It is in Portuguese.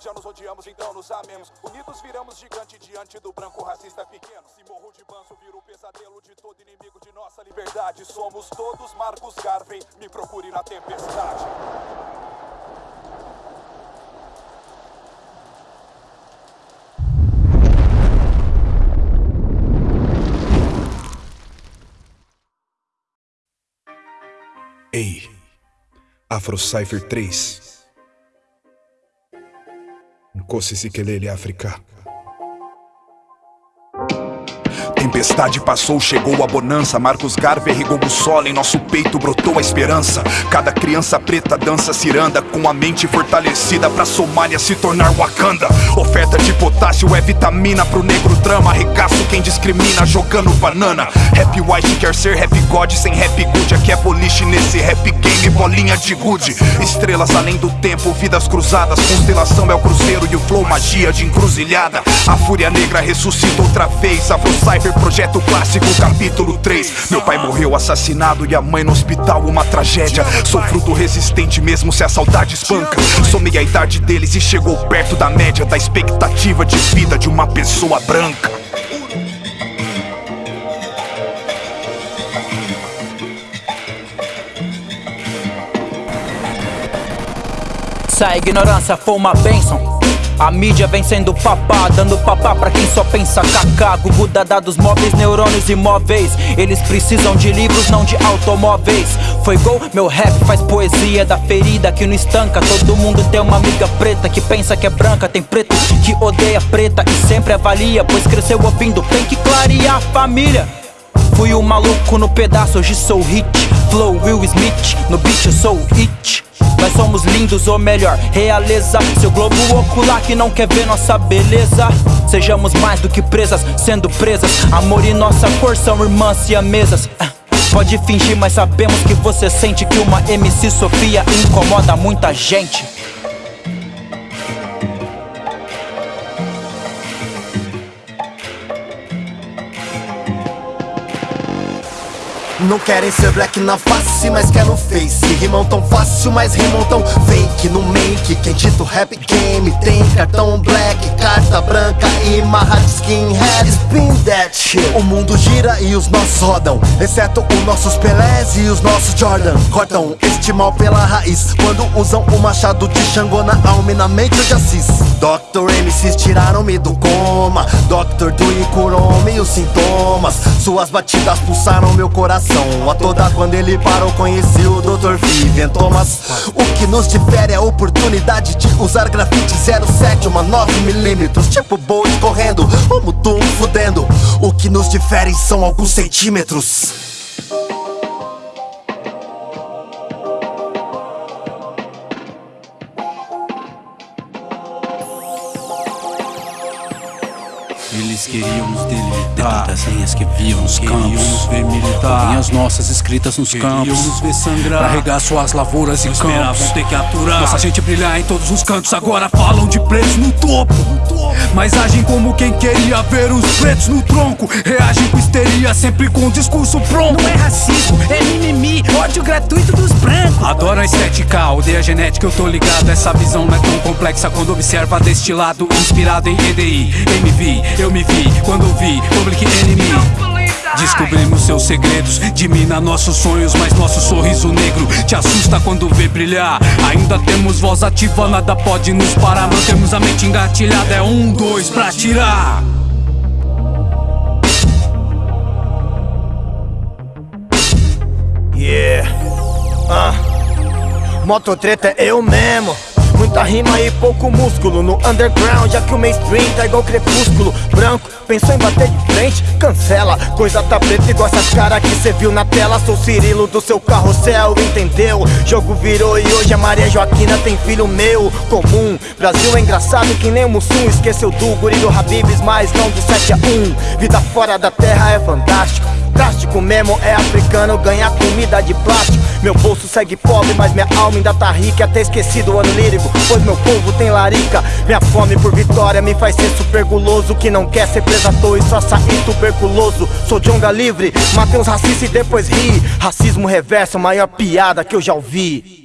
Já nos odiamos, então nos amemos. Unidos viramos gigante diante do branco racista pequeno. Se morro de banzo, viro o pesadelo de todo inimigo de nossa liberdade. Somos todos Marcos Garvey, me procure na tempestade. Ei, Afro Cypher 3. Nkosi Sikelele África. Tempestade passou, chegou a bonança. Marcos Garvey regou o solo, em nosso peito brotou a esperança. Cada criança preta dança ciranda, com a mente fortalecida pra Somália se tornar Wakanda. Oferta de potássio é vitamina pro negro drama. Arregaço quem discrimina jogando banana. Rap white quer ser rap god sem rap good. Aqui é boliche nesse rap game, bolinha de good. Estrelas além do tempo, vidas cruzadas. Constelação é o cruzeiro e o flow magia de encruzilhada. A fúria negra ressuscita outra vez. Afro Cypher Projeto Clássico, capítulo 3 Meu pai morreu assassinado e a mãe no hospital, uma tragédia. Sou fruto resistente mesmo se a saudade espanca. Somei a idade deles e chegou perto da média Da expectativa de vida de uma pessoa branca. Se a ignorância for uma bênção a mídia vem sendo papá, dando papá pra quem só pensa cacá. Gugu dá dados móveis, neurônios imóveis. Eles precisam de livros, não de automóveis. Foi gol, meu rap faz poesia da ferida que não estanca. Todo mundo tem uma amiga preta que pensa que é branca. Tem preto que odeia preta e sempre avalia Pois cresceu ouvindo, tem que clarear a família Fui o maluco no pedaço, hoje sou hit. Flow Will Smith, no beat eu sou it. Nós somos lindos, ou melhor, realeza. Seu globo ocular que não quer ver nossa beleza. Sejamos mais do que presas, sendo presas. Amor e nossa cor são irmãs e amesas. Ah, Pode fingir, mas sabemos que você sente que uma MC Sofia incomoda muita gente Não querem ser black na face, mas quer no face Rimam tão fácil, mas rimam tão fake No make, quem dita o rap game Tem cartão black, carta branca e marra de skinhead Spin that shit O mundo gira e os nossos rodam Exceto os nossos Pelés e os nossos Jordan Cortam este mal pela raiz Quando usam o machado de Xangô na alma e na mente já cis Dr. MCs tiraram-me do coma Dr. Dre curou-me os sintomas Suas batidas pulsaram meu coração a toda quando ele parou conheci o Dr. Vivian Thomas. O que nos difere é a oportunidade de usar grafite 07 Uma 9mm, tipo Bolt correndo Ou Mutum fudendo. O que nos difere são alguns centímetros Eles queriam nos delimitar. Das linhas que viam nos queriam campos. nos ver militar Linhas nossas escritas nos queriam campos. nos ver sangrar. Pra regar suas lavouras e campos esperavam ter que aturar. Nossa gente brilhar em todos os cantos. Agora falam de pretos no topo. Mas agem como quem queria ver os pretos no tronco. Reagem com histeria, sempre com discurso pronto. Não é racismo, gratuito dos brancos Adoro a estética, odeia a genética, eu tô ligado Essa visão não é tão complexa quando observa deste lado Inspirado em EDI, MV eu me vi quando vi Public Enemy Descobrimos seus segredos, dimina nossos sonhos, mas nosso sorriso negro te assusta quando vê brilhar. Ainda temos voz ativa, nada pode nos parar. Mantemos a mente engatilhada, é um, dois pra tirar. Mototreta é eu mesmo. Muita rima e pouco músculo no underground Já que o mainstream tá igual crepúsculo Branco, pensou em bater de frente? Cancela, coisa tá preta igual essas caras que cê viu na tela Sou Cirilo do seu carrossel, entendeu? Jogo virou e hoje a Maria Joaquina tem filho meu Comum, Brasil é engraçado que nem o Mussum Esqueceu do guri do Habibs, mas não do 7 a 1 Vida fora da terra é fantástico Drástico mesmo é africano ganhar comida de plástico. Meu bolso segue pobre, mas minha alma ainda tá rica. Até esquecido o ano lírico, pois meu povo tem larica. Minha fome por vitória me faz ser super guloso Que não quer ser preso à toa e só sair tuberculoso. Sou jonga livre, matei uns racistas e depois ri. Racismo reverso, maior piada que eu já ouvi